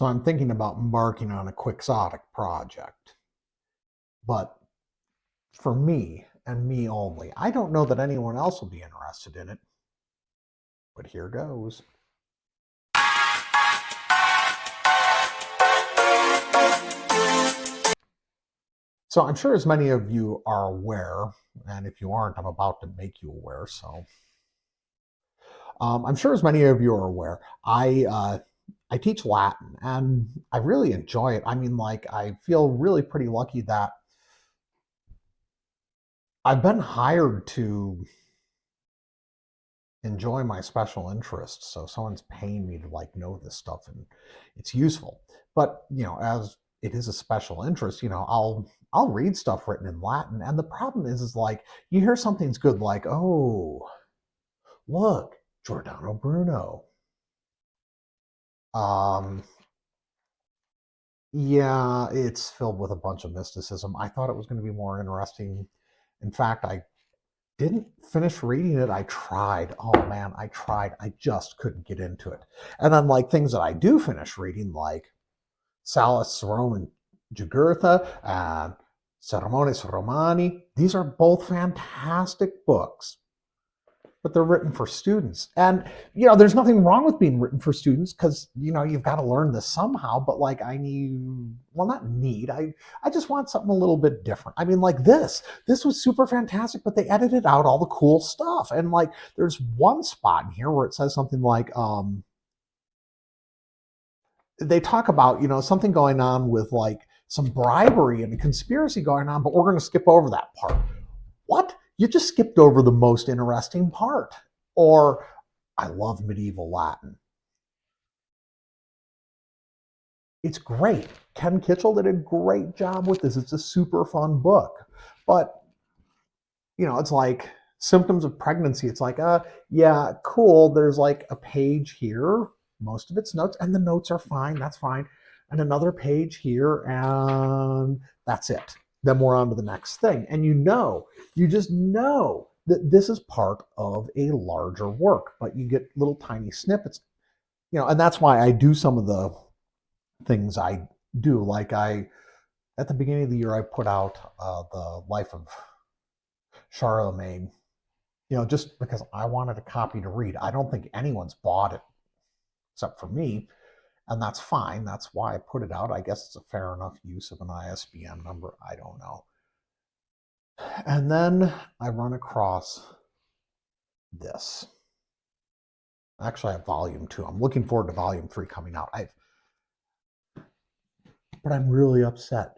So I'm thinking about embarking on a quixotic project. But for me and me only, I don't know that anyone else will be interested in it. But here goes. So I'm sure as many of you are aware, and if you aren't, I'm about to make you aware. So um, I'm sure as many of you are aware, I uh, I teach Latin and I really enjoy it. I mean, like I feel really pretty lucky that I've been hired to enjoy my special interests. So someone's paying me to like know this stuff and it's useful. But you know, as it is a special interest, you know, I'll I'll read stuff written in Latin. And the problem is, is like you hear something's good, like, oh, look, Giordano Bruno. Um, yeah, it's filled with a bunch of mysticism. I thought it was going to be more interesting. In fact, I didn't finish reading it. I tried. Oh man, I tried. I just couldn't get into it. And then like things that I do finish reading, like Sallust Roman Jugurtha and Sermones Romani. These are both fantastic books, but they're written for students. And, you know, there's nothing wrong with being written for students because, you know, you've got to learn this somehow. But like, I need, well, not need, I, I just want something a little bit different. I mean, like this, this was super fantastic, but they edited out all the cool stuff. And like, there's one spot in here where it says something like, um, they talk about, you know, something going on with like some bribery and a conspiracy going on, but we're going to skip over that part. What? You just skipped over the most interesting part. Or, I love medieval Latin. It's great. Ken Kitchell did a great job with this. It's a super fun book. But, you know, it's like symptoms of pregnancy. It's like, uh, yeah, cool. There's like a page here most of its notes, and the notes are fine. That's fine. And another page here, and that's it. Then we're on to the next thing. And you know, you just know that this is part of a larger work, but you get little tiny snippets, you know, and that's why I do some of the things I do. Like I, at the beginning of the year, I put out uh, the life of Charlemagne, you know, just because I wanted a copy to read. I don't think anyone's bought it except for me. And that's fine. That's why I put it out. I guess it's a fair enough use of an ISBN number. I don't know. And then I run across this. Actually, I have volume two. I'm looking forward to volume three coming out. I've, but I'm really upset.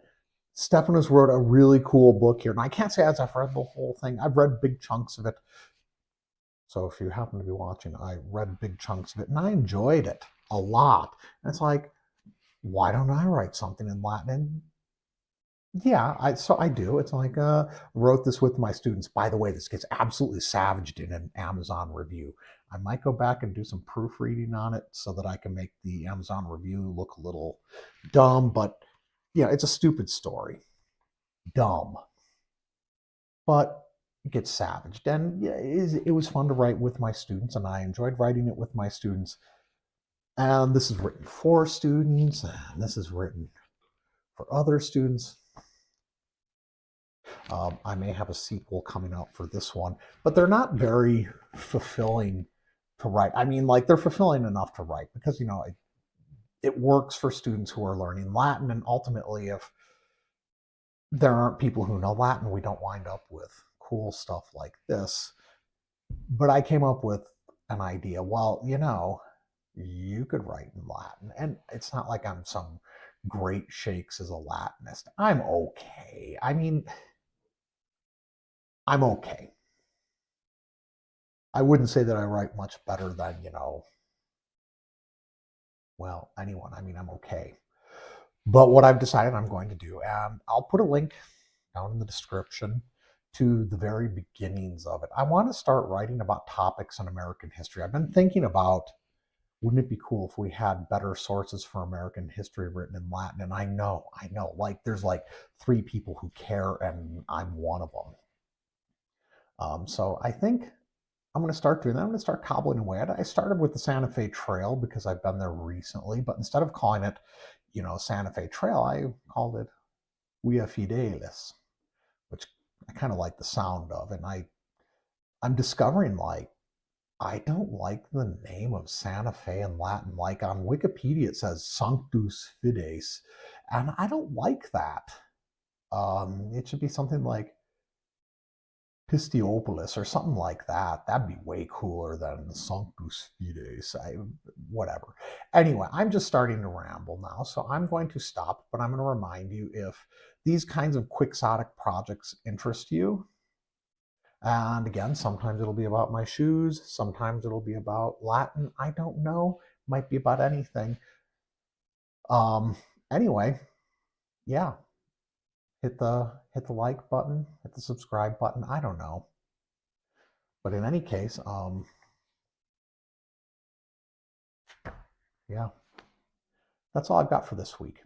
Stephanus wrote a really cool book here. And I can't say as I've read the whole thing. I've read big chunks of it. So if you happen to be watching, I read big chunks of it and I enjoyed it a lot. And it's like, why don't I write something in Latin? Yeah, I, so I do. It's like, uh, wrote this with my students. By the way, this gets absolutely savaged in an Amazon review. I might go back and do some proofreading on it so that I can make the Amazon review look a little dumb, but yeah, it's a stupid story. Dumb. But it gets savaged. And yeah, it was fun to write with my students, and I enjoyed writing it with my students. And this is written for students, and this is written for other students. Um, I may have a sequel coming out for this one, but they're not very fulfilling to write. I mean, like they're fulfilling enough to write because, you know, it, it works for students who are learning Latin. And ultimately, if there aren't people who know Latin, we don't wind up with cool stuff like this. But I came up with an idea. Well, you know, you could write in Latin. And it's not like I'm some great shakes as a Latinist. I'm okay. I mean, I'm okay. I wouldn't say that I write much better than, you know, well, anyone. I mean, I'm okay. But what I've decided I'm going to do, and I'll put a link down in the description to the very beginnings of it. I want to start writing about topics in American history. I've been thinking about wouldn't it be cool if we had better sources for American history written in Latin? And I know, I know, like there's like three people who care, and I'm one of them. Um, so I think I'm going to start doing that. I'm going to start cobbling away at it. I started with the Santa Fe Trail because I've been there recently, but instead of calling it, you know, Santa Fe Trail, I called it Via Fidelis, which I kind of like the sound of. And I, I'm discovering like, I don't like the name of Santa Fe in Latin. Like on Wikipedia, it says Sanctus Fides, and I don't like that. Um, it should be something like Pistiopolis or something like that. That'd be way cooler than Sanctus Fides. I, whatever. Anyway, I'm just starting to ramble now, so I'm going to stop, but I'm going to remind you if these kinds of quixotic projects interest you, and again, sometimes it'll be about my shoes, sometimes it'll be about Latin. I don't know. Might be about anything. Um, anyway, yeah, hit the hit the like button, hit the subscribe button. I don't know. But in any case, um, yeah, that's all I've got for this week.